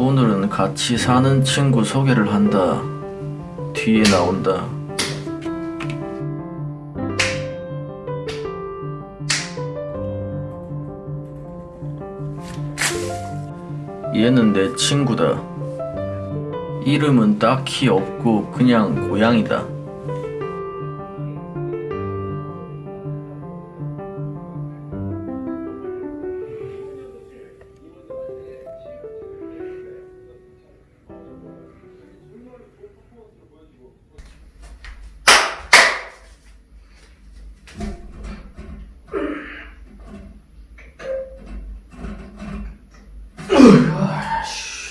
오늘은 같이 사는 친구 소개를 한다. 뒤에 나온다. 얘는 내 친구다. 이름은 딱히 없고 그냥 고양이다. Ugh.